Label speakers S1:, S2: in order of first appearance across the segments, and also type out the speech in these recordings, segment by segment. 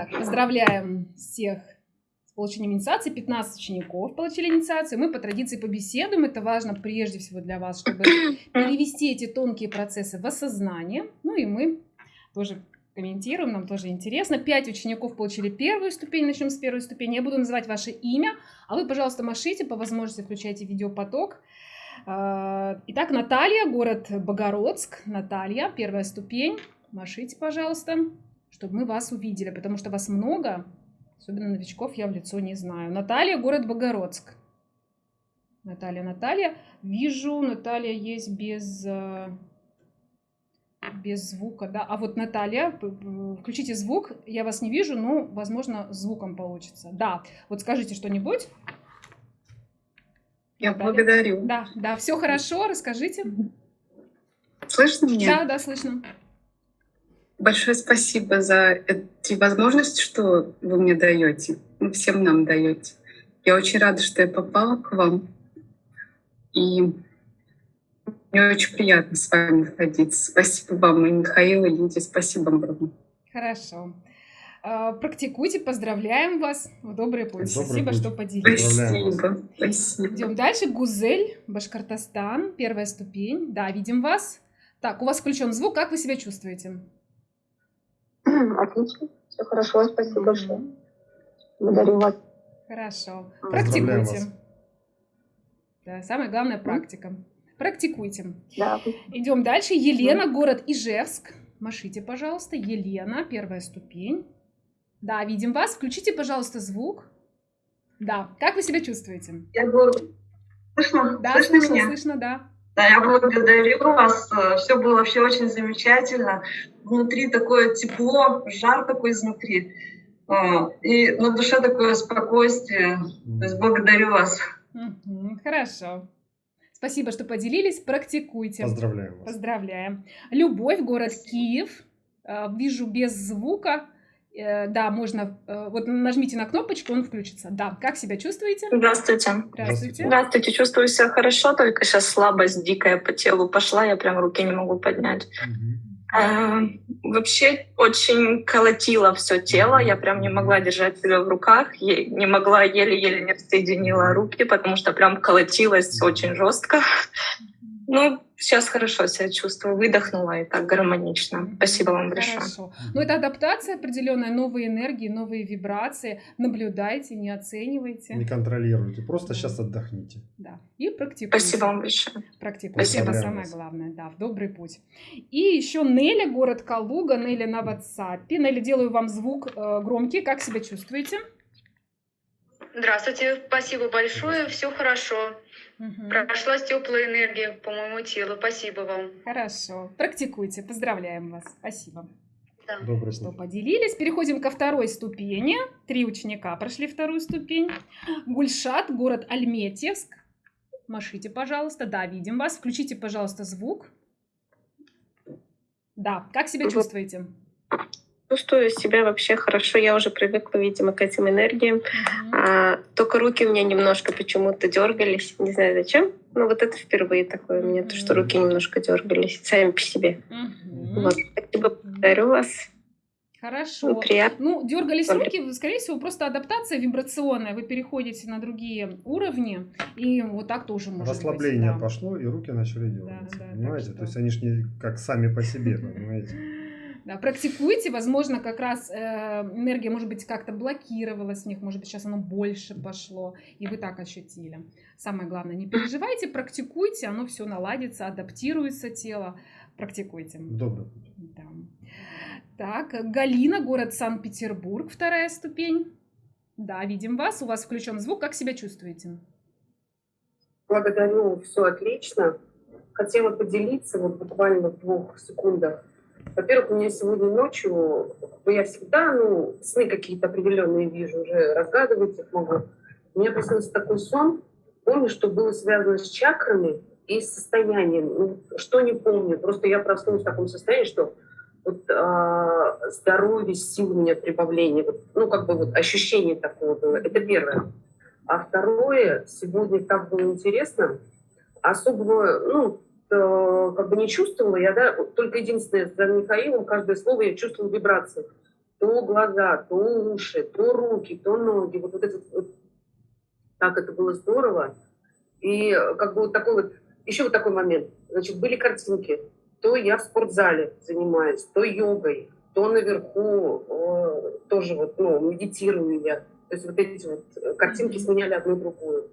S1: Так, поздравляем всех с получением инициации. 15 учеников получили инициацию. Мы по традиции побеседуем. Это важно прежде всего для вас, чтобы перевести эти тонкие процессы в осознание. Ну и мы тоже комментируем, нам тоже интересно. Пять учеников получили первую ступень, начнем с первой ступени. Я буду называть ваше имя, а вы, пожалуйста, машите, по возможности включайте видеопоток. А, итак, Наталья, город Богородск. Наталья, первая ступень. Машите, пожалуйста, чтобы мы вас увидели, потому что вас много, особенно новичков я в лицо не знаю. Наталья, город Богородск. Наталья, Наталья. Вижу, Наталья есть без э, без звука, да. А вот Наталья, включите звук, я вас не вижу, но, возможно, звуком получится. Да, вот скажите что-нибудь.
S2: Я Наталья. благодарю.
S1: Да, да, все хорошо, расскажите.
S2: Слышно меня?
S1: Да, да, слышно.
S2: Большое спасибо за эти возможности, что вы мне даете, всем нам даете. Я очень рада, что я попала к вам. И мне очень приятно с вами находиться. Спасибо вам, и Михаил, и Лидия. Спасибо огромное.
S1: Хорошо. А, практикуйте, поздравляем вас в добрый путь. Добрый Спасибо, путь. что поделились.
S2: Спасибо. Спасибо.
S1: Идем дальше. Гузель, Башкортостан, первая ступень. Да, видим вас. Так, у вас включен звук. Как вы себя чувствуете?
S3: Отлично. Все хорошо. Спасибо большое. Благодарю вас.
S1: Хорошо. Практикуйте. Да, самое главное практика. Практикуйте.
S3: Да.
S1: Идем дальше. Елена, город Ижевск. Машите, пожалуйста. Елена, первая ступень. Да, видим вас. Включите, пожалуйста, звук. Да. Как вы себя чувствуете?
S4: Я говорю, слышно?
S1: Да, слышно, слышно, меня? слышно, да.
S4: Да, я благодарю вас. Все было вообще очень замечательно. Внутри такое тепло, жар такой изнутри. А, и на душе такое спокойствие. То есть благодарю вас.
S1: Хорошо. Спасибо, что поделились. Практикуйте.
S5: Поздравляем вас.
S1: Поздравляем. Любовь, город Киев. Э, вижу без звука. Э, да, можно... Э, вот нажмите на кнопочку, он включится. Да, как себя чувствуете?
S6: Здравствуйте.
S1: Здравствуйте.
S6: Здравствуйте, чувствую себя хорошо, только сейчас слабость дикая по телу пошла, я прям руки не могу поднять. Угу. А, вообще очень колотило все тело, я прям не могла держать себя в руках, не могла еле-еле не соединила руки, потому что прям колотилось очень жестко. Ну, сейчас хорошо себя чувствую, выдохнула и так гармонично. Спасибо вам большое. Хорошо.
S1: Ну, это адаптация определенная, новые энергии, новые вибрации. Наблюдайте, не оценивайте.
S5: Не контролируйте, просто сейчас отдохните.
S1: Да, и практикуйте.
S6: Спасибо вам большое.
S1: Практикуйте, это самое главное, да, в добрый путь. И еще Неля, город Калуга, Неля на WhatsApp. Неля, делаю вам звук э, громкий, как себя чувствуете?
S7: Здравствуйте, спасибо большое, все хорошо. Угу. Прошлась теплая энергия по моему телу. Спасибо вам.
S1: Хорошо. Практикуйте. Поздравляем вас. Спасибо.
S5: Да. Добрый
S1: что поделились. Переходим ко второй ступени. Три ученика прошли вторую ступень. Гульшат, город Альметьевск. Машите, пожалуйста. Да, видим вас. Включите, пожалуйста, звук. Да, как себя чувствуете?
S3: Чувствую себя вообще хорошо. Я уже привыкла, видимо, к этим энергиям. Mm-hmm. А, только руки у меня немножко почему-то дергались. Не знаю зачем. Но вот это впервые такое у меня, то, что руки немножко дергались сами по себе. Mm-hmm. Вот. Спасибо, благодарю вас.
S1: Хорошо. Ну, приятно. Ну, дергались руки, скорее всего, просто адаптация вибрационная. Вы переходите на другие уровни, и вот так тоже может
S5: Расслабление
S1: быть,
S5: да. пошло, и руки начали дергаться. Да, да, понимаете? Что... То есть они же не как сами по себе, понимаете?
S1: Да, практикуйте, возможно, как раз э, энергия, может быть, как-то блокировалась в них, может быть, сейчас оно больше пошло, и вы так ощутили. Самое главное, не переживайте, практикуйте, оно все наладится, адаптируется тело. Практикуйте.
S5: Добрый
S1: Да. Так, Галина, город Санкт-Петербург, вторая ступень. Да, видим вас, у вас включен звук, как себя чувствуете?
S8: Благодарю, все отлично. Хотела поделиться вот буквально в двух секундах во-первых, у меня сегодня ночью, я всегда, ну, сны какие-то определенные вижу, уже разгадывать их могу. У меня приснился такой сон, помню, что было связано с чакрами и с состоянием. Ну, что не помню, просто я проснулась в таком состоянии, что вот а, здоровье, сил у меня прибавление, вот, ну, как бы вот ощущение такого было. Это первое. А второе, сегодня так было интересно, особого, ну, Э, как бы не чувствовала, я, да, только единственное, за Михаилом каждое слово я чувствовала вибрации. то глаза, то уши, то руки, то ноги. Вот, вот это вот, так это было здорово. И как бы вот такой вот, еще вот такой момент. Значит, были картинки. То я в спортзале занимаюсь, то йогой, то наверху э, тоже вот, ну, медитирую я. То есть вот эти вот картинки сменяли одну другую. Вот,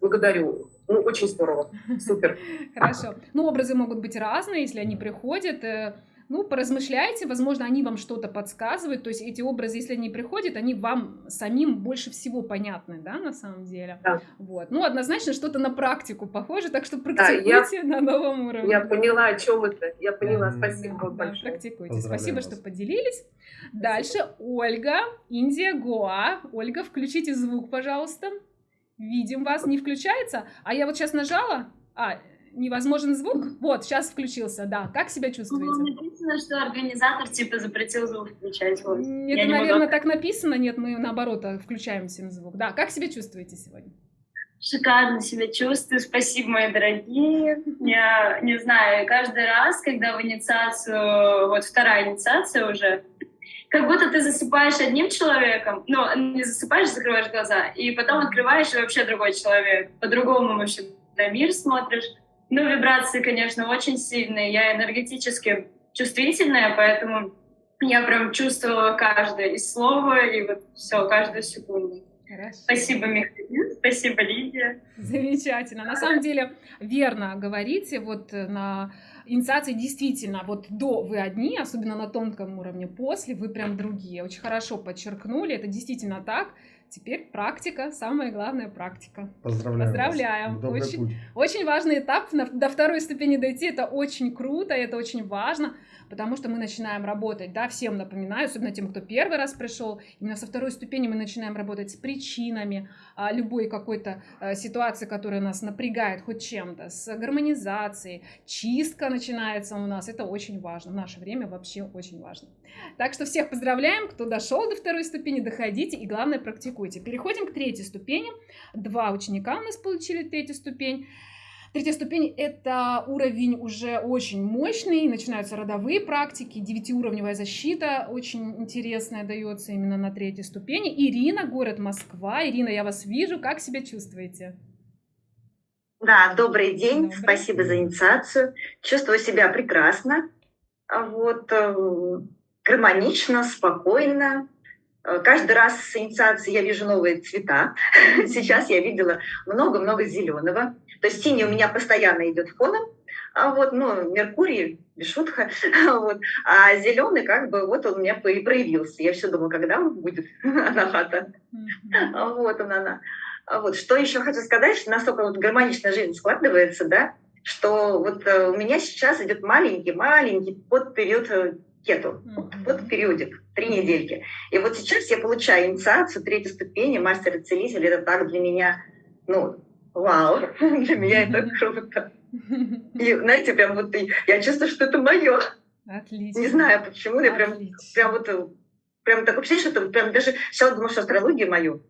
S8: благодарю. Ну, очень здорово. Супер.
S1: Хорошо. Ну, образы могут быть разные, если они приходят. Э, ну, поразмышляйте, возможно, они вам что-то подсказывают, то есть эти образы, если они приходят, они вам самим больше всего понятны, да, на самом деле.
S8: Да.
S1: Вот. Ну, однозначно что-то на практику похоже, так что практикуйте да, я, на новом уровне.
S8: Я поняла, о чем это. Я поняла, спасибо вам
S1: да, большое. Практикуйте. Спасибо, вас. что поделились. Дальше Ольга, Индия, Гоа. Ольга, включите звук, пожалуйста. Видим вас, не включается. А я вот сейчас нажала. А, невозможен звук? Вот, сейчас включился, да. Как себя чувствуете? Ну,
S9: написано, что организатор типа запретил звук включать. Вот. Это,
S1: наверное, могу... так написано. Нет, мы наоборот э, включаем всем звук. Да, как себя чувствуете сегодня?
S9: Шикарно себя чувствую. Спасибо, мои дорогие. Я не знаю, каждый раз, когда в инициацию, вот вторая инициация уже, как будто ты засыпаешь одним человеком, ну, не засыпаешь, закрываешь глаза, и потом открываешь, и вообще другой человек. По-другому вообще на мир смотришь. Ну, вибрации, конечно, очень сильные. Я энергетически чувствительная, поэтому я прям чувствовала каждое и слово, и вот все, каждую секунду. Хорошо. Спасибо, Михаил, спасибо, Лидия.
S1: Замечательно. На самом деле, верно говорите, вот на инициации действительно, вот до вы одни, особенно на тонком уровне, после вы прям другие. Очень хорошо подчеркнули, это действительно так. Теперь практика, самая главная практика.
S5: Поздравляем.
S1: Поздравляем. Вас. Очень, очень важный этап. До второй ступени дойти, это очень круто, это очень важно потому что мы начинаем работать, да, всем напоминаю, особенно тем, кто первый раз пришел, именно со второй ступени мы начинаем работать с причинами а, любой какой-то а, ситуации, которая нас напрягает хоть чем-то, с гармонизацией, чистка начинается у нас, это очень важно, в наше время вообще очень важно. Так что всех поздравляем, кто дошел до второй ступени, доходите и главное практикуйте. Переходим к третьей ступени. Два ученика у нас получили третью ступень. Третья ступень – это уровень уже очень мощный, начинаются родовые практики, девятиуровневая защита очень интересная дается именно на третьей ступени. Ирина, город Москва. Ирина, я вас вижу, как себя чувствуете?
S10: Да, добрый день, добрый. спасибо за инициацию. Чувствую себя прекрасно, вот, э, гармонично, спокойно. Э, каждый раз с инициацией я вижу новые цвета. Сейчас я видела много-много зеленого. То есть синий у меня постоянно идет фоном, а вот, ну, Меркурий, без шутка, вот, а зеленый как бы вот он у меня проявился. Я все думала, когда он будет, анахата. Вот он она. А вот, что еще хочу сказать, что настолько вот гармоничная жизнь складывается, да, что вот э, у меня сейчас идет маленький-маленький под период э, кету, под периодик, три недельки. И вот сейчас я получаю инициацию третьей ступени, мастер-целитель, это так для меня, ну, вау, для меня это круто. И, знаете, прям вот я чувствую, что это мое.
S1: Отлично.
S10: Не знаю почему, я прям, прям вот, прям такое ощущение, что прям даже сейчас думала, что астрология мою,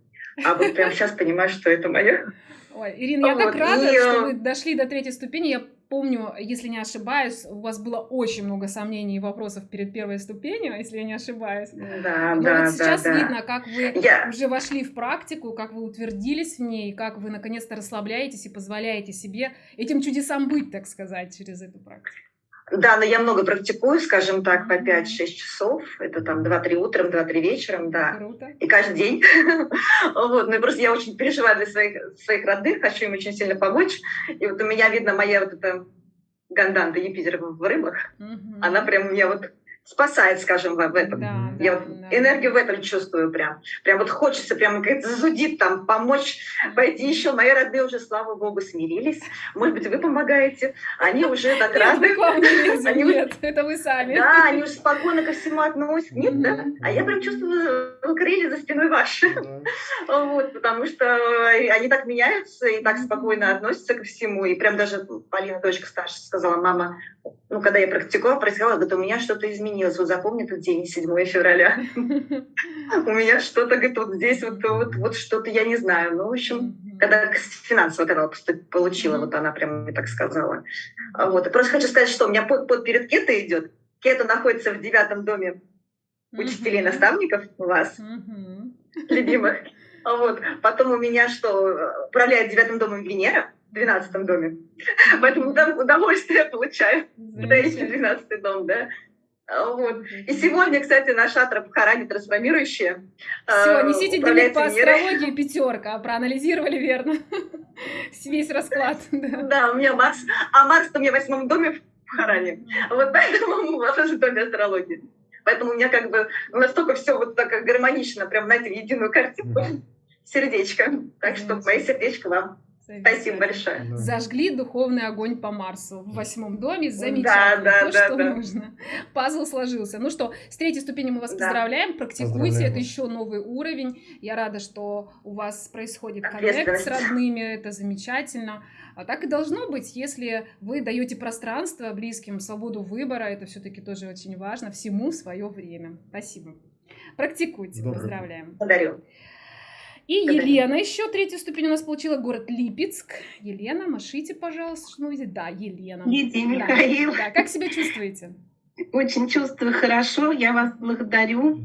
S10: а вот прям сейчас понимаю, что это мое.
S1: Ой, Ирина, я вот. так рада, и, что вы дошли до третьей ступени. Я помню, если не ошибаюсь, у вас было очень много сомнений и вопросов перед первой ступенью, если я не ошибаюсь.
S10: Да,
S1: Но
S10: да,
S1: вот сейчас
S10: да,
S1: видно, как вы я... уже вошли в практику, как вы утвердились в ней, как вы наконец-то расслабляетесь и позволяете себе этим чудесам быть, так сказать, через эту практику.
S10: Да, но я много практикую, скажем так, по 5-6 часов. Это там 2-3 утром, 2-3 вечером, да.
S1: Круто.
S10: И каждый день. вот, ну и просто я очень переживаю для своих, своих родных, хочу им очень сильно помочь. И вот у меня видно моя вот эта ганданта Юпитера в рыбах, она прям меня вот спасает, скажем, в этом. Да, я да, вот да. энергию в этом чувствую прям. Прям вот хочется прям как-то зудит там, помочь, пойти еще. Мои родные уже, слава богу, смирились. Может быть, вы помогаете. Они уже так рады.
S1: Нет, это вы сами.
S10: Да, они уже спокойно ко всему относятся. Нет, да? А я прям чувствую крылья за спиной ваши. Вот, потому что они так меняются и так спокойно относятся ко всему. И прям даже Полина, дочка старшая, сказала, мама, ну, когда я практиковала, происходило, говорит, у меня что-то изменилось. Вот запомни этот день, 7 февраля. У меня что-то, говорит, вот здесь вот, вот, что-то, я не знаю. Ну, в общем, когда финансово когда получила, вот она прям мне так сказала. Вот. Просто хочу сказать, что у меня под, перед кето идет. Кето находится в девятом доме учителей, наставников у вас, любимых. Вот. Потом у меня что, управляет девятым домом Венера, в двенадцатом доме. Поэтому удовольствие получаю, когда есть двенадцатый дом, да. Вот. И сегодня, кстати, наш атра Бхарани трансформирующая.
S1: Все, несите дневник по астрологии пятерка, проанализировали верно весь расклад.
S10: Да. да, у меня Марс, а Марс у меня в восьмом доме в Бхаране. Вот поэтому у вас тоже доме астрологии. Поэтому у меня как бы настолько все вот так гармонично, прям, знаете, единую картинку, сердечко. Так что мое сердечко вам. Спасибо большое. Да.
S1: Зажгли духовный огонь по Марсу в восьмом доме. Замечательно. Да, да, То, да, что да. нужно. Пазл сложился. Ну что, с третьей ступени мы вас да. поздравляем. Практикуйте. Поздравляем. Это еще новый уровень. Я рада, что у вас происходит коннект с родными. Это замечательно. А так и должно быть, если вы даете пространство близким, свободу выбора. Это все-таки тоже очень важно. Всему свое время. Спасибо. Практикуйте. Добрый. Поздравляем.
S10: Благодарю.
S1: И Елена еще третью ступень у нас получила, город Липецк. Елена, машите, пожалуйста, что вы Да, Елена.
S11: Лидия да, Михаил.
S1: Да, как себя чувствуете?
S11: Очень чувствую хорошо, я вас благодарю.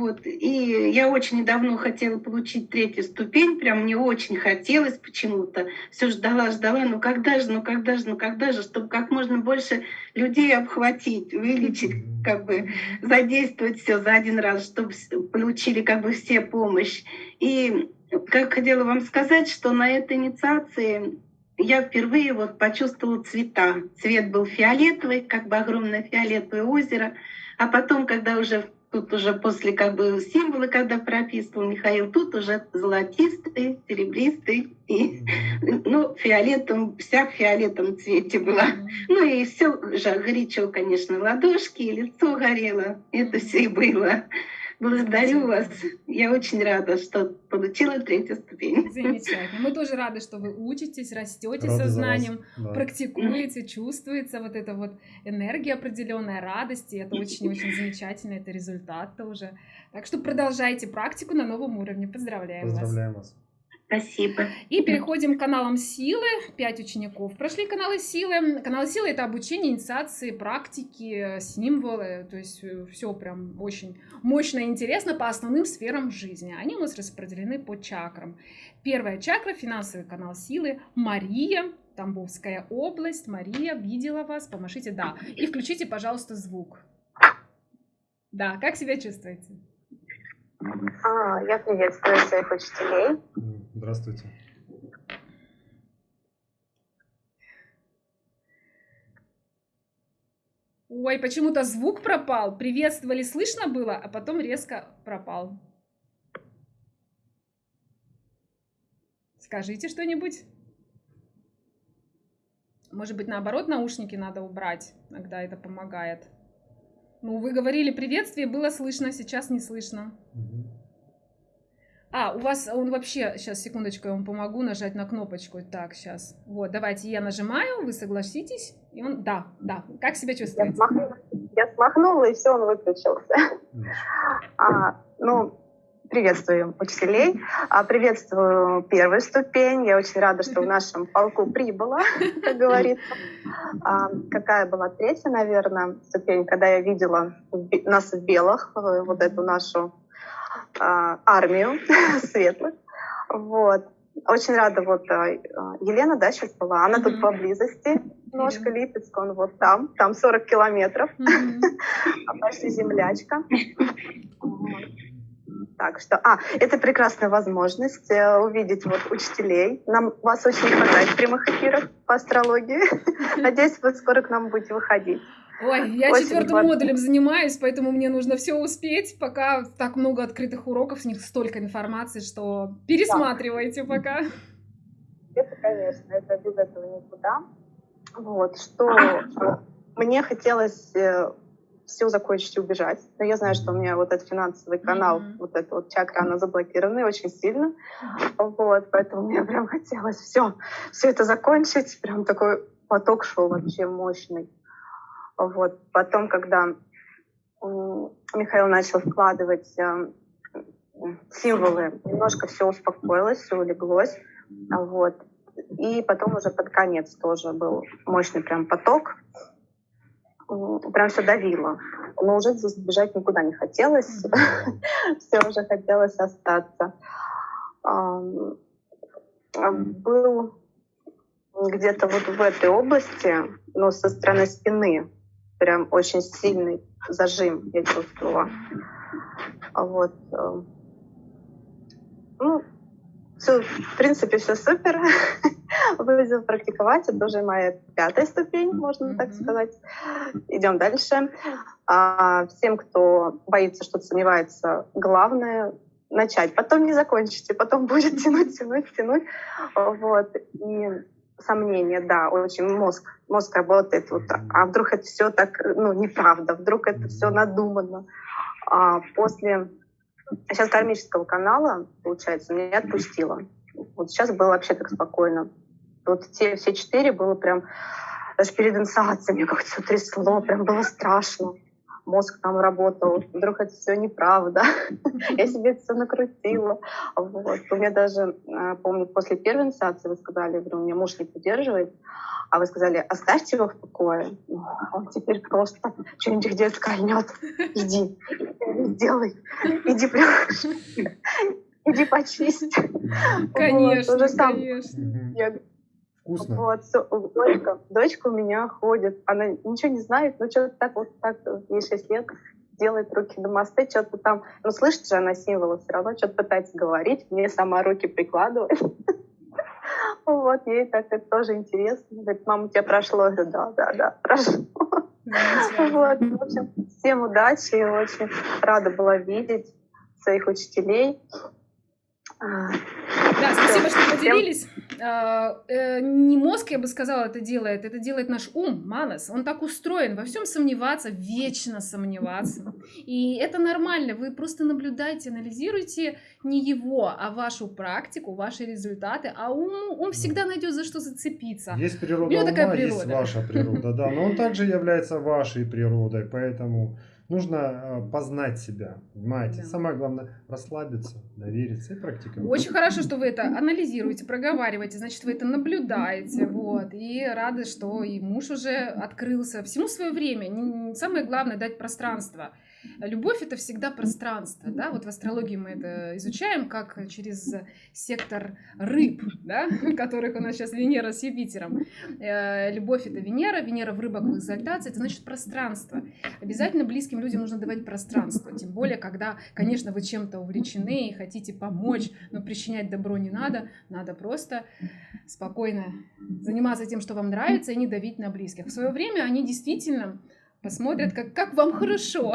S11: Вот. И я очень давно хотела получить третью ступень, прям мне очень хотелось почему-то. Все ждала, ждала, ну когда же, ну когда же, ну когда же, чтобы как можно больше людей обхватить, увеличить, как бы задействовать все за один раз, чтобы получили как бы все помощь. И как хотела вам сказать, что на этой инициации я впервые вот почувствовала цвета. Цвет был фиолетовый, как бы огромное фиолетовое озеро. А потом, когда уже Тут уже после как бы символы, когда прописывал Михаил, тут уже золотистый, серебристый, и, ну, фиолетом, вся в фиолетовом цвете была. Ну и все же горячо, конечно, ладошки, и лицо горело, это все и было. Благодарю вас. Я очень рада, что получила третью ступень.
S1: Замечательно. Мы тоже рады, что вы учитесь, растете Рада сознанием, да. практикуете, чувствуется вот эта вот энергия определенная, радость. И это очень-очень замечательно, это результат тоже. Так что продолжайте практику на новом уровне. Поздравляем,
S5: Поздравляем вас. вас.
S11: Спасибо.
S1: И переходим к каналам силы. Пять учеников прошли каналы силы. Каналы силы это обучение, инициации, практики, символы. То есть э, все прям очень мощно и интересно по основным сферам жизни. Они у нас распределены по чакрам. Первая чакра, финансовый канал силы. Мария, Тамбовская область. Мария, видела вас, помашите, да. И включите, пожалуйста, звук. Да, как себя чувствуете?
S12: А, я приветствую своих учителей.
S5: Здравствуйте.
S1: Ой, почему-то звук пропал. Приветствовали, слышно было, а потом резко пропал. Скажите что-нибудь. Может быть, наоборот, наушники надо убрать. Иногда это помогает. Ну, вы говорили приветствие, было слышно, сейчас не слышно. А, у вас он вообще, сейчас, секундочку, я вам помогу нажать на кнопочку. Так, сейчас. Вот, давайте я нажимаю, вы согласитесь. И он, да, да. Как себя чувствуете? Я
S12: смахнула, я смахнула и все, он выключился. А, ну, Приветствую учителей, а, приветствую первую ступень. Я очень рада, что в нашем полку прибыла, как говорится. А, какая была третья, наверное, ступень, когда я видела нас в белых, э, вот эту нашу армию светлых. Вот. Очень рада, вот Елена, да, сейчас была, она тут поблизости, ножка Липецк, он вот там, там 40 километров, почти землячка. Так что, а, это прекрасная возможность э, увидеть вот учителей. Нам вас очень хватает в прямых эфирах по астрологии. Надеюсь, вы скоро к нам будете выходить.
S1: Ой, я Очень четвертым важно. модулем занимаюсь, поэтому мне нужно все успеть, пока так много открытых уроков, с них столько информации, что пересматривайте да. пока.
S12: Это, конечно, это без этого никуда. Вот, что мне хотелось э, все закончить и убежать. Но я знаю, что у меня вот этот финансовый канал, mm-hmm. вот эта вот чакра, она заблокирована очень сильно. Вот, поэтому мне прям хотелось все, все это закончить. Прям такой поток шел вообще мощный. Вот. Потом, когда Михаил начал вкладывать э, символы, немножко все успокоилось, все улеглось. Вот. И потом уже под конец тоже был мощный прям поток. прям все давило. Но уже здесь бежать никуда не хотелось. все уже хотелось остаться. Был где-то вот в этой области, но со стороны спины, прям очень сильный зажим я чувствовала. Вот. Э, ну, все, в принципе, все супер. Будем практиковать. Это уже моя пятая ступень, можно так сказать. Идем дальше. А всем, кто боится, что-то сомневается, главное начать. Потом не закончите, потом будет тянуть, тянуть, тянуть. Вот. И сомнения, да, очень мозг, мозг работает. Вот, а вдруг это все так, ну, неправда, вдруг это все надумано. А после сейчас кармического канала, получается, меня отпустило. Вот сейчас было вообще так спокойно. Вот те все четыре было прям даже перед мне как-то все трясло, прям было страшно мозг там работал, вдруг это все неправда, я себе это все накрутила. Вот. У меня даже, э, помню, после первой инициации вы сказали, говорю, у меня муж не поддерживает, а вы сказали, оставьте его в покое. Он теперь просто что-нибудь где скольнет. Иди, сделай, иди прям, иди почисть.
S1: Конечно, вот, конечно.
S5: Я Вкусно.
S12: Вот, дочка, дочка у меня ходит, она ничего не знает, но что-то так вот так, ей 6 лет, делает руки на мосты, что-то там, ну слышит же она символы, все равно что-то пытается говорить, мне сама руки прикладывает. Вот, ей так это тоже интересно. Говорит, мама, у тебя прошло? Я говорю, да, да, да, прошло. Вот, в общем, всем удачи, очень рада была видеть своих учителей.
S1: Да, спасибо, что поделились. А, э, не мозг, я бы сказала, это делает, это делает наш ум, манас. Он так устроен, во всем сомневаться, вечно сомневаться. И это нормально, вы просто наблюдайте, анализируйте не его, а вашу практику, ваши результаты, а ум, он всегда найдет за что зацепиться.
S5: Есть природа ума, такая природа. есть ваша природа, да, но он также является вашей природой, поэтому нужно э, познать себя, понимаете? Да. Самое главное расслабиться, довериться и практиковать.
S1: Очень хорошо, что вы это анализируете, проговариваете, значит, вы это наблюдаете, вот, и рады, что и муж уже открылся. Всему свое время. Самое главное дать пространство. Любовь это всегда пространство, да, вот в астрологии мы это изучаем как через сектор рыб, да, которых у нас сейчас Венера с Юпитером. Э, любовь это Венера, Венера в рыбах в экзальтации, это значит пространство. Обязательно близким людям нужно давать пространство, тем более, когда, конечно, вы чем-то увлечены и хотите помочь, но причинять добро не надо, надо просто спокойно заниматься тем, что вам нравится, и не давить на близких. В свое время они действительно посмотрят, как, как вам хорошо,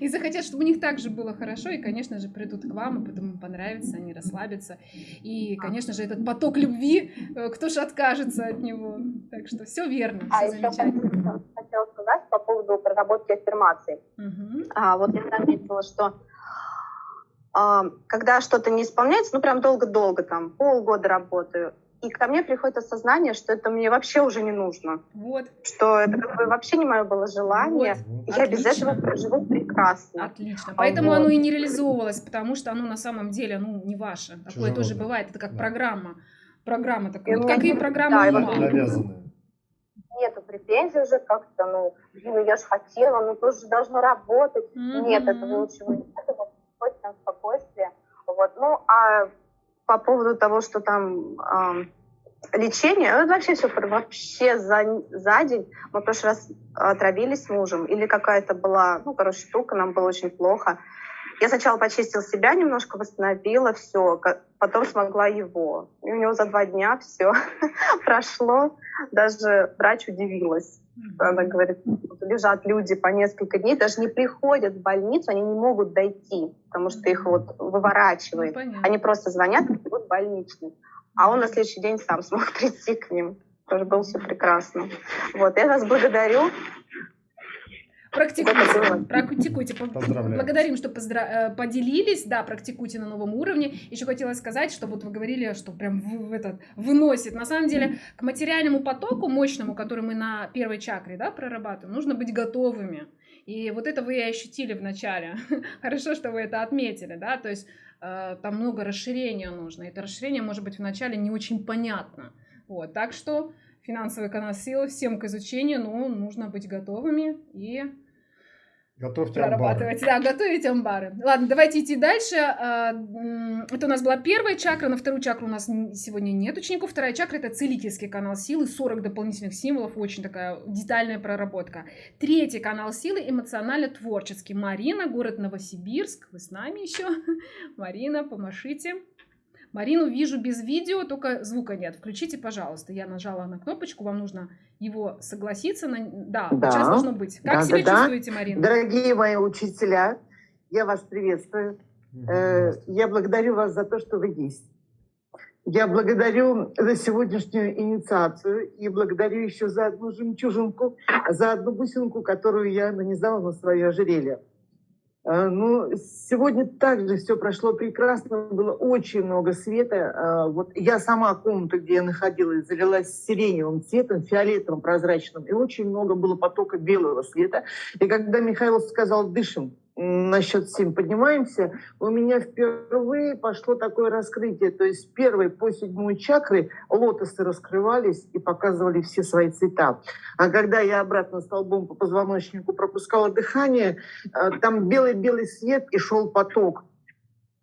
S1: и захотят, чтобы у них также было хорошо, и, конечно же, придут к вам, и потом им понравится, они расслабятся, и, конечно же, этот поток любви, э, кто же откажется от него, так что все верно,
S12: а
S1: все замечательно.
S12: хотела сказать по поводу проработки аффирмаций. Угу. А, вот я заметила, что а, когда что-то не исполняется, ну прям долго-долго, там полгода работаю, и ко мне приходит осознание, что это мне вообще уже не нужно.
S1: Вот.
S12: Что это как бы вообще не мое было желание. Вот. Я Отлично. без этого проживу прекрасно.
S1: Отлично. Поэтому вот. оно и не реализовывалось, потому что оно на самом деле ну, не ваше. Такое Чужого. тоже бывает. Это как да. программа. Программа такая. И вот как и программа да, ума.
S5: Навязанная.
S12: Нету претензий уже как-то, ну, блин, я же хотела, ну тоже должно работать. Mm-hmm. Нет, этого ничего нет. Это вот спокойствие. Вот. Ну, а по поводу того, что там э, лечение, ну, вообще все вообще за, за день. Мы в прошлый раз отравились с мужем, или какая-то была, ну, короче, штука, нам было очень плохо. Я сначала почистила себя немножко, восстановила все, потом смогла его. И у него за два дня все прошло. Даже врач удивилась. Она говорит, лежат люди по несколько дней, даже не приходят в больницу, они не могут дойти, потому что их вот выворачивает. Ну, они просто звонят и будут больничный. А он на следующий день сам смог прийти к ним. Тоже было все прекрасно. Вот, я вас благодарю.
S1: Практикуйте, практикуйте. Благодарим, что поздра... Э, поделились. Да, практикуйте на новом уровне. Еще хотела сказать, что вот вы говорили, что прям в, в этот выносит. На самом деле, к материальному потоку мощному, который мы на первой чакре да, прорабатываем, нужно быть готовыми. И вот это вы и ощутили в начале. Хорошо, что вы это отметили, да, то есть э, там много расширения нужно. Это расширение может быть вначале не очень понятно. Вот, так что финансовый канал силы всем к изучению, но нужно быть готовыми и
S5: Готовьте
S1: прорабатывать. Амбары. Да, готовить амбары. Ладно, давайте идти дальше. А, это у нас была первая чакра. На вторую чакру у нас сегодня нет учеников. Вторая чакра – это целительский канал силы. 40 дополнительных символов. Очень такая детальная проработка. Третий канал силы – эмоционально-творческий. Марина, город Новосибирск. Вы с нами еще? Марина, помашите. Марину вижу без видео, только звука нет. Включите, пожалуйста. Я нажала на кнопочку, вам нужно его согласиться. На... Да, да, сейчас должно быть. Как да, себя да, чувствуете, да. Марина?
S13: Дорогие мои учителя, я вас приветствую. Э, я благодарю вас за то, что вы есть. Я благодарю за сегодняшнюю инициацию и благодарю еще за одну жемчужинку, за одну бусинку, которую я нанизала на свое ожерелье. А, ну, сегодня также все прошло прекрасно, было очень много света. А, вот я сама комната, где я находилась, залилась сиреневым цветом, фиолетовым, прозрачным, и очень много было потока белого света. И когда Михаил сказал «дышим», на счет 7 поднимаемся, у меня впервые пошло такое раскрытие. То есть первой по седьмой чакры лотосы раскрывались и показывали все свои цвета. А когда я обратно столбом по позвоночнику пропускала дыхание, э, там белый-белый свет и шел поток.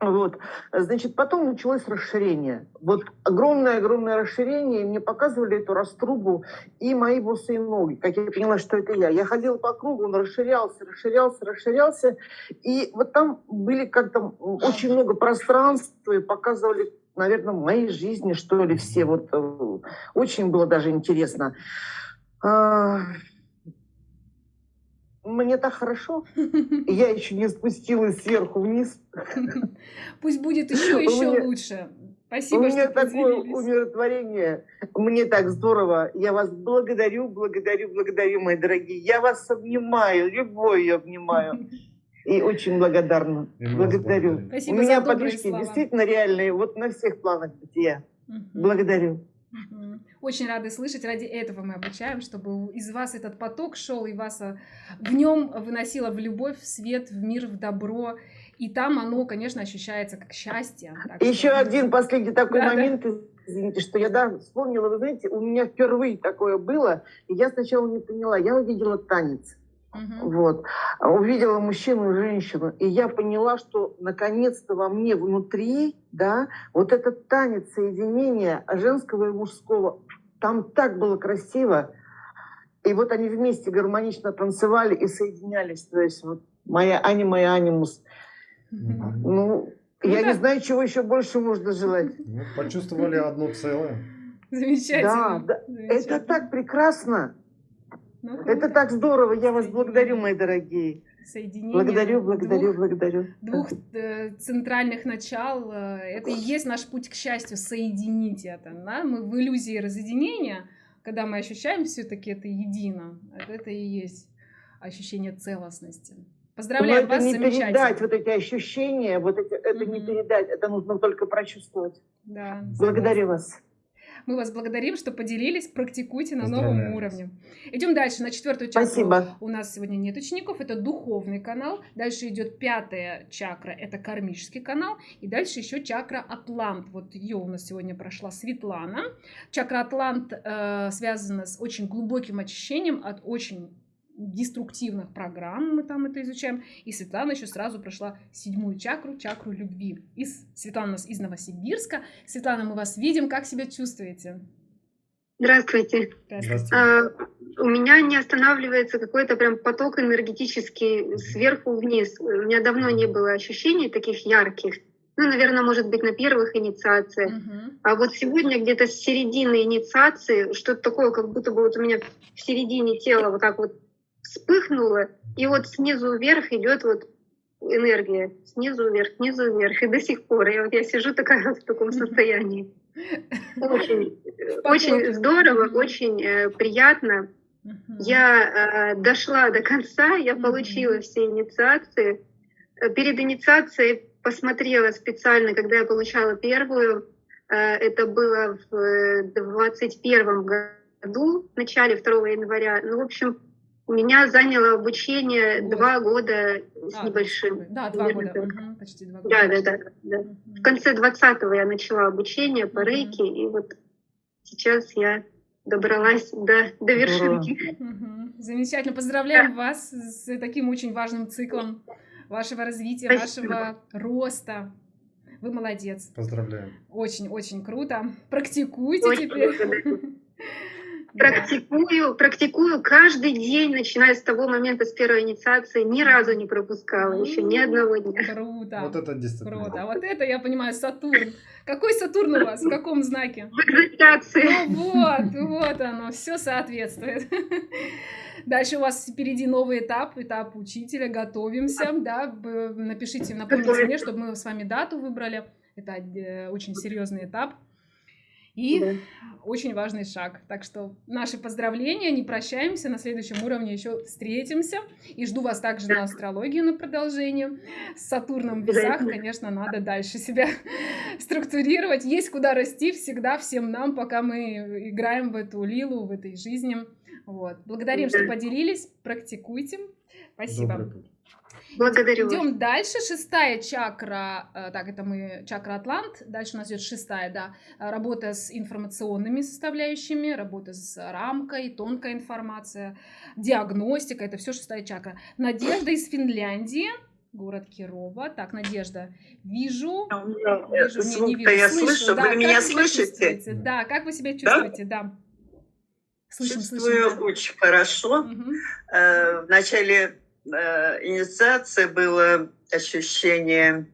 S13: Вот. Значит, потом началось расширение. Вот огромное-огромное расширение. Мне показывали эту раструбу и мои босые ноги. Как я поняла, что это я. Я ходила по кругу, он расширялся, расширялся, расширялся. И вот там были как-то очень много пространства и показывали наверное, в моей жизни, что ли, все. Вот э, очень было даже интересно. Мне так хорошо, я еще не спустилась сверху вниз.
S1: Пусть будет еще еще лучше. Спасибо,
S13: У меня такое умиротворение. Мне так здорово. Я вас благодарю, благодарю, благодарю, мои дорогие. Я вас обнимаю, любовью обнимаю. И очень благодарна. И благодарю.
S1: Спасибо
S13: У меня подвижки действительно реальные, вот на всех планах бытия. Благодарю.
S1: Очень рады слышать. Ради этого мы обучаем, чтобы из вас этот поток шел и вас а, в нем выносило в любовь, в свет, в мир, в добро. И там оно, конечно, ощущается как счастье.
S13: Еще что... один последний такой да, момент, да. извините, что я да, вспомнила. Вы знаете, у меня впервые такое было, и я сначала не поняла. Я увидела танец. Угу. Вот. Увидела мужчину и женщину, и я поняла, что наконец-то во мне внутри, да, вот этот танец соединения женского и мужского, там так было красиво. И вот они вместе гармонично танцевали и соединялись. То есть вот моя анима и анимус. Угу. Ну, ну, я да. не знаю, чего еще больше можно желать.
S5: Ну, почувствовали одно целое.
S1: Замечательно.
S13: Да, да. Замечательно. это так прекрасно. Ну, Это так здорово. Я вас благодарю, мои дорогие.
S1: Соединение
S13: благодарю, благодарю, двух, благодарю.
S1: Двух э, центральных начал. Э, это и есть наш путь к счастью. Соединить это. Да? Мы в иллюзии разъединения, когда мы ощущаем все-таки это едино. Это и есть ощущение целостности. Поздравляю
S13: Но
S1: вас,
S13: не
S1: замечательно.
S13: передать вот эти ощущения, вот эти, это mm-hmm. не передать, это нужно только прочувствовать.
S1: Да,
S13: Благодарю вас.
S1: Мы вас благодарим, что поделились, практикуйте на новом уровне. Идем дальше, на четвертую
S13: чакру. Спасибо.
S1: У нас сегодня нет учеников, это духовный канал. Дальше идет пятая чакра, это кармический канал. И дальше еще чакра Атлант. Вот ее у нас сегодня прошла Светлана. Чакра Атлант э, связана с очень глубоким очищением от очень деструктивных программ, мы там это изучаем. И Светлана еще сразу прошла седьмую чакру, чакру любви. Из, Светлана у нас из Новосибирска. Светлана, мы вас видим, как себя чувствуете?
S14: Здравствуйте. Здравствуйте. А, у меня не останавливается какой-то прям поток энергетический сверху вниз. У меня давно не было ощущений таких ярких. Ну, наверное, может быть, на первых инициациях. Uh-huh. А вот сегодня где-то с середины инициации что-то такое, как будто бы вот у меня в середине тела вот так вот вспыхнуло, и вот снизу вверх идет вот энергия, снизу вверх, снизу вверх, и до сих пор. Я вот я сижу такая в таком состоянии. Очень, очень здорово, очень э, приятно. Я э, дошла до конца, я получила все инициации. Э, перед инициацией посмотрела специально, когда я получала первую. Э, это было в 21 году, в начале 2 января. Ну, в общем, у меня заняло обучение Год. два года с а, небольшим.
S1: Да, два года, угу, почти два года.
S14: Да, да, да. да. Угу. В конце 20-го я начала обучение по рейке, и вот сейчас я добралась до, до вершинки.
S1: Замечательно. Поздравляем вас с таким очень важным циклом вашего развития, Спасибо. вашего роста. Вы молодец.
S5: Поздравляем.
S1: Очень-очень круто. Практикуйте очень теперь.
S14: Практикую, практикую каждый день, начиная с того момента, с первой инициации, ни разу не пропускала, еще ни одного дня.
S1: Круто.
S5: Вот это дисциплина.
S1: Круто. А вот это, я понимаю, Сатурн. Какой Сатурн у вас? В каком знаке?
S14: В экзальтации.
S1: Ну вот, вот оно, все соответствует. Дальше у вас впереди новый этап, этап учителя, готовимся, да, напишите, напомните мне, чтобы мы с вами дату выбрали. Это э, очень серьезный этап. И да. очень важный шаг. Так что наши поздравления, не прощаемся, на следующем уровне еще встретимся. И жду вас также на астрологию на продолжение. С Сатурном в весах, конечно, надо дальше себя структурировать. Есть куда расти всегда всем нам, пока мы играем в эту лилу, в этой жизни. Вот. Благодарим, что поделились. Практикуйте. Спасибо.
S14: Благодарю.
S1: Идем дальше. Шестая чакра, э, так, это мы чакра Атлант. Дальше у нас идет шестая, да, работа с информационными составляющими, работа с рамкой, тонкая информация, диагностика, это все шестая чакра. Надежда из Финляндии. Город Кирова. Так, Надежда, вижу.
S15: А вижу, звук не, не вижу. я слышу. слышу. Да, вы меня слышите?
S1: Да, как вы себя чувствуете? Да. да.
S15: Слышим, Чувствую слышим, да. очень хорошо. Угу. В начале Э, инициации было ощущение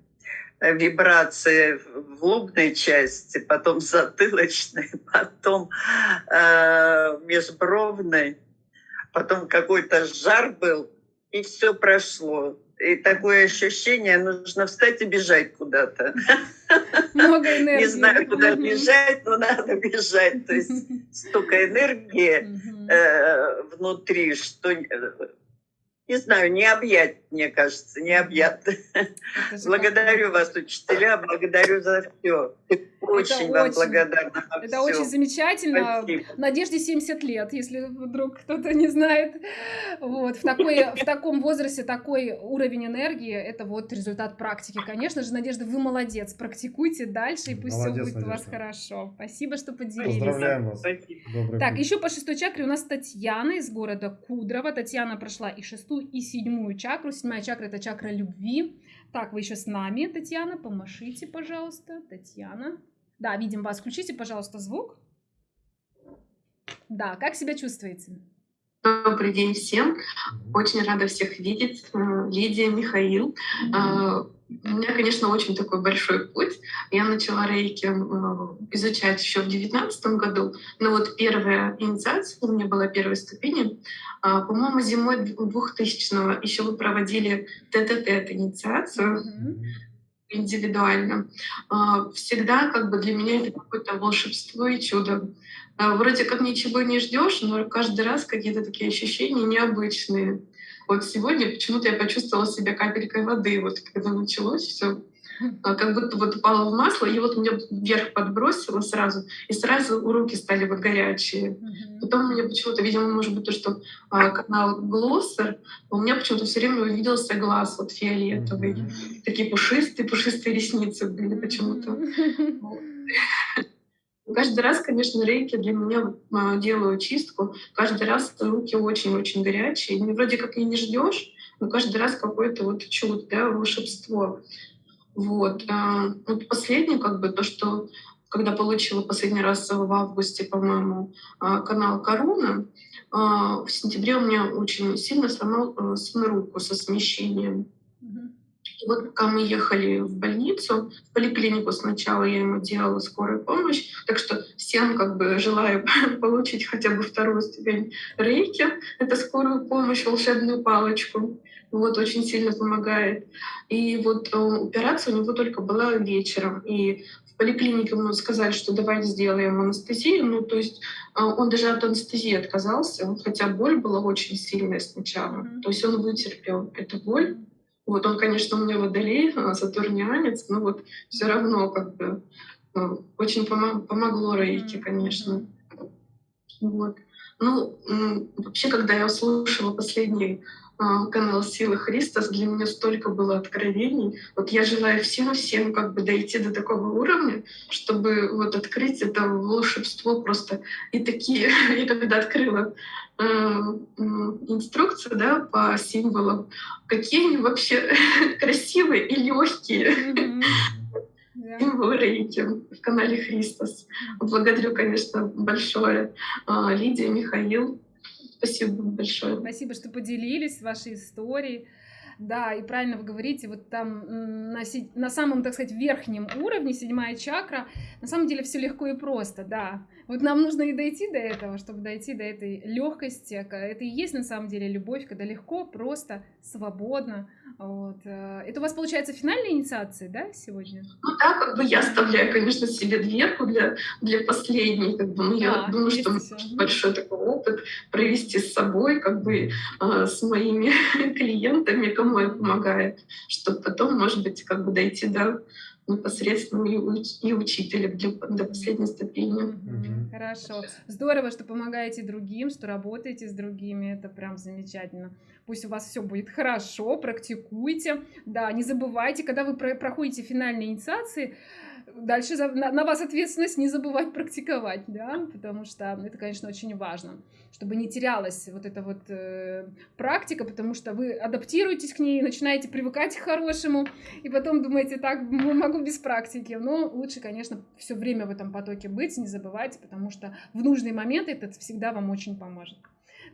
S15: э, вибрации в лобной части, потом затылочной, потом э, межбровной, потом какой-то жар был, и все прошло. И такое ощущение, нужно встать и бежать куда-то.
S1: Много энергии.
S15: Не знаю, куда бежать, но надо бежать. То есть столько энергии э, внутри, что не знаю, не объять, мне кажется, не объят. Благодарю вас, учителя, благодарю за все. Очень это вам очень, благодарна.
S1: Это все. очень замечательно. Спасибо. Надежде 70 лет, если вдруг кто-то не знает. Вот. В, такой, в таком возрасте такой уровень энергии, это вот результат практики. Конечно же, Надежда, вы молодец. Практикуйте дальше, и пусть молодец, все будет Надежда. у вас хорошо. Спасибо, что поделились.
S5: Поздравляем вас.
S1: Добрый так, путь. еще по шестой чакре у нас Татьяна из города Кудрово. Татьяна прошла и шестую, и седьмую чакру. Седьмая чакра – это чакра любви. Так, вы еще с нами, Татьяна, помашите, пожалуйста. Татьяна. Да, видим вас. Включите, пожалуйста, звук. Да, как себя чувствуете?
S16: Добрый день всем. Очень рада всех видеть. Э, Лидия, Михаил. Mm-hmm. У меня, конечно, очень такой большой путь. Я начала рейки э, изучать еще в девятнадцатом году. Но вот первая инициация у меня была первой ступени. По-моему, зимой 2000-го еще вы проводили ТТТ инициацию. Mm-hmm индивидуально. А, всегда как бы для меня это какое-то волшебство и чудо. А, вроде как ничего не ждешь, но каждый раз какие-то такие ощущения необычные. Вот сегодня почему-то я почувствовала себя капелькой воды, вот когда началось все. А, как будто вот упала в масло, и вот меня вверх подбросило сразу, и сразу руки стали вот горячие. Mm-hmm. Потом мне почему-то, видимо, может быть, то, что а, канал Глоссер, у меня почему-то все время увиделся глаз вот фиолетовый. Mm-hmm. Такие пушистые, пушистые ресницы были почему-то. Mm-hmm. Каждый раз, конечно, рейки для меня а, делаю чистку. Каждый раз руки очень-очень горячие. И вроде как и не ждешь, но каждый раз какое-то вот чудо, да, волшебство. Вот. А, вот последнее, как бы, то, что когда получила последний раз в августе, по-моему, а, канал Корона, а, в сентябре у меня очень сильно сломал э, сын руку со смещением. И вот пока мы ехали в больницу, в поликлинику сначала я ему делала скорую помощь, так что всем как бы желаю получить хотя бы вторую ступень рейки, это скорую помощь, волшебную палочку. Вот, очень сильно помогает. И вот э, операция у него только была вечером. И в поликлинике ему сказали, что давайте сделаем анестезию. Ну, то есть э, он даже от анестезии отказался, хотя боль была очень сильная сначала. Mm-hmm. То есть он вытерпел эту боль. Вот он, конечно, у меня водолей, э, сатурнианец, но вот все равно как бы очень помогло Рейки, конечно. Вот. Ну, вообще, когда я услышала последний канал Силы Христос, для меня столько было откровений. Вот я желаю всем-всем как бы дойти до такого уровня, чтобы вот открыть это волшебство просто. И такие, я когда открыла э, инструкцию да, по символам, какие они вообще красивые и легкие. Символы рейки в канале Христос. Благодарю, конечно, большое а, Лидия, Михаил Спасибо большое.
S1: Спасибо, что поделились вашей историей. Да, и правильно вы говорите, вот там на, на самом, так сказать, верхнем уровне, седьмая чакра, на самом деле все легко и просто, да. Вот нам нужно и дойти до этого, чтобы дойти до этой легкости. Это и есть на самом деле любовь, когда легко, просто, свободно. Вот. Э, это у вас получается финальная инициация, да, сегодня?
S16: Ну да, как бы я оставляю, конечно, себе дверку для, для последней. Как бы, ну, да, я думаю, что все. большой такой опыт провести с собой, как бы э, с моими клиентами, кому я помогаю, чтобы потом, может быть, как бы дойти до непосредственно и, уч и учителем для, до последней ступени.
S1: Mm-hmm. Хорошо. Здорово, что помогаете другим, что работаете с другими. Это прям замечательно. Пусть у вас все будет хорошо, практикуйте. Да, не забывайте, когда вы про проходите финальные инициации, дальше за, на, на вас ответственность не забывать практиковать, да, потому что это, конечно, очень важно, чтобы не терялась вот эта вот э, практика, потому что вы адаптируетесь к ней, начинаете привыкать к хорошему, и потом думаете, так, могу без практики, но лучше, конечно, все время в этом потоке быть, не забывайте, потому что в нужный момент это всегда вам очень поможет.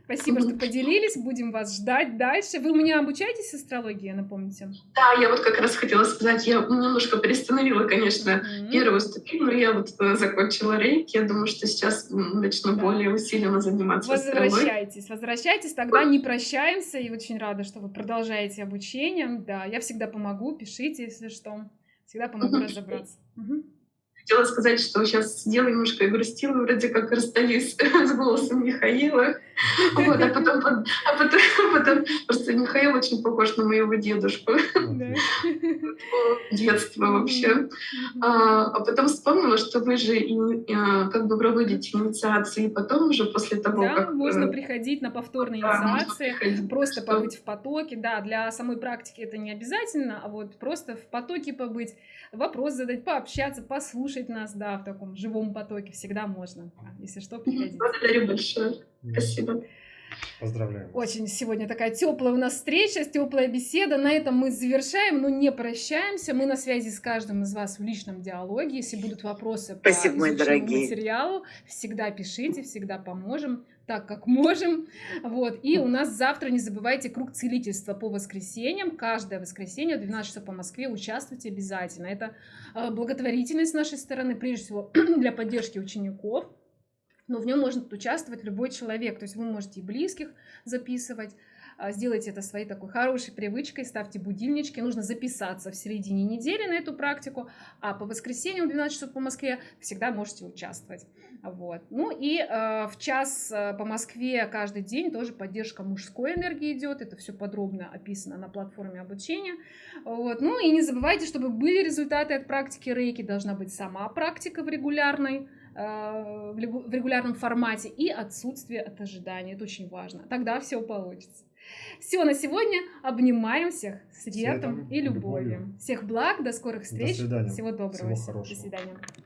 S1: Спасибо, что поделились. Будем вас ждать дальше. Вы у меня обучаетесь астрологии, напомните?
S16: Да, я вот как раз хотела сказать, я немножко приостановила, конечно, mm-hmm. первую ступень, но я вот э, закончила рейки. Я думаю, что сейчас начну да. более усиленно заниматься
S1: Возвращайтесь, возвращайтесь, тогда не прощаемся. И очень рада, что вы продолжаете обучение. Да, я всегда помогу, пишите, если что. Всегда помогу mm-hmm. разобраться. Mm-hmm.
S16: Хотела сказать, что сейчас сидела немножко и грустила, вроде как расстаюсь с голосом Михаила. Вот, а, потом, а, потом, а потом просто Михаил очень похож на моего дедушку. Детство вообще. А, а потом вспомнила, что вы же а, как бы проводите инициации, потом уже после того,
S1: да,
S16: как...
S1: можно э, приходить на повторные инициации, просто побыть в потоке. Да, для самой практики это не обязательно, а вот просто в потоке побыть, вопрос задать, пообщаться, послушать нас, да, в таком живом потоке всегда можно. Если что, приходите.
S16: Благодарю большое. Спасибо.
S5: Поздравляю.
S1: Очень сегодня такая теплая у нас встреча, теплая беседа. На этом мы завершаем, но не прощаемся. Мы на связи с каждым из вас в личном диалоге. Если будут вопросы
S15: Спасибо, по изучению
S1: материалу, всегда пишите, всегда поможем так, как можем. Вот. И у нас завтра, не забывайте, круг целительства по воскресеньям. Каждое воскресенье в 12 часов по Москве участвуйте обязательно. Это э, благотворительность с нашей стороны, прежде всего для поддержки учеников но в нем может участвовать любой человек. То есть вы можете и близких записывать, а, сделайте это своей такой хорошей привычкой, ставьте будильнички, нужно записаться в середине недели на эту практику, а по воскресеньям в 12 часов по Москве всегда можете участвовать. Вот. Ну и э, в час э, по Москве каждый день тоже поддержка мужской энергии идет, это все подробно описано на платформе обучения. Вот. Ну и не забывайте, чтобы были результаты от практики рейки, должна быть сама практика в регулярной в регулярном формате и отсутствие от ожидания. Это очень важно. Тогда все получится. Все на сегодня. Обнимаем всех светом, светом и любовью. любовью. Всех благ, до скорых встреч.
S5: До свидания.
S1: Всего доброго.
S5: Всего хорошего.
S1: До свидания.